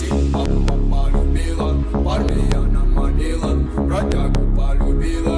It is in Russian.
Мама полюбила, армия намолила, бродягу полюбила.